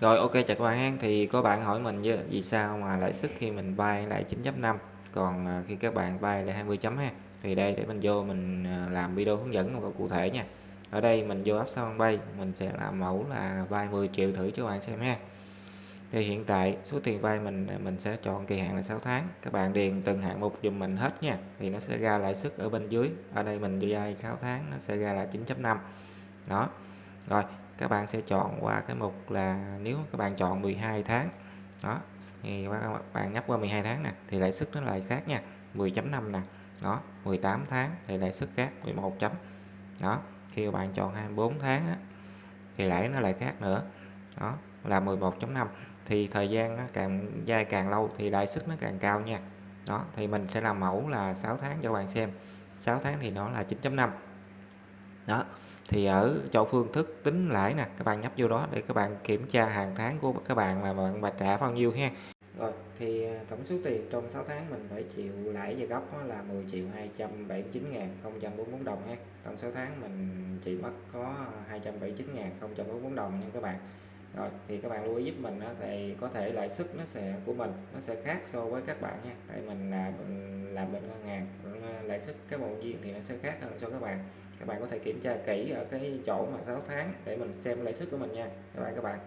Rồi, ok, chào các bạn. Thì có bạn hỏi mình chứ, vì sao mà lãi suất khi mình vay lại 9.5 còn à, khi các bạn vay lại 20 chấm ha. Thì đây, để mình vô mình à, làm video hướng dẫn một cụ thể nha. Ở đây mình vô app sao bay, mình sẽ làm mẫu là vay 10 triệu thử cho bạn xem ha. Thì hiện tại, số tiền vay mình à, mình sẽ chọn kỳ hạn là 6 tháng. Các bạn điền từng hạng mục dùm mình hết nha. Thì nó sẽ ra lãi suất ở bên dưới. Ở đây mình vay 6 tháng, nó sẽ ra là 9.5. Đó. Rồi các bạn sẽ chọn qua cái mục là nếu các bạn chọn 12 tháng đó thì các bạn nhấp qua 12 tháng nè thì lãi suất nó lại khác nha 10.5 nè đó 18 tháng thì lãi suất khác 11 chấm đó khi bạn chọn 24 tháng á, thì lãi nó lại khác nữa đó là 11.5 thì thời gian nó càng dài càng lâu thì lãi suất nó càng cao nha đó thì mình sẽ làm mẫu là 6 tháng cho bạn xem 6 tháng thì nó là 9.5 đó thì ở chỗ phương thức tính lãi nè các bạn nhấp vô đó để các bạn kiểm tra hàng tháng của các bạn là bạn bà trả bao nhiêu ha. Rồi thì à, tổng số tiền trong 6 tháng mình phải chịu lãi và gốc là 10 triệu 279 ngàn 044 đồng ha. Trong 6 tháng mình chỉ mất có 279 ngàn 044 đồng nha các bạn. Rồi thì các bạn lưu ý giúp mình đó, thì có thể lãi suất nó sẽ của mình nó sẽ khác so với các bạn nha tại mình là làm bên ngân hàng lãi suất cái bộ viên thì nó sẽ khác hơn so với các bạn các bạn có thể kiểm tra kỹ ở cái chỗ mà 6 tháng để mình xem lãi suất của mình nha. Các bạn các bạn.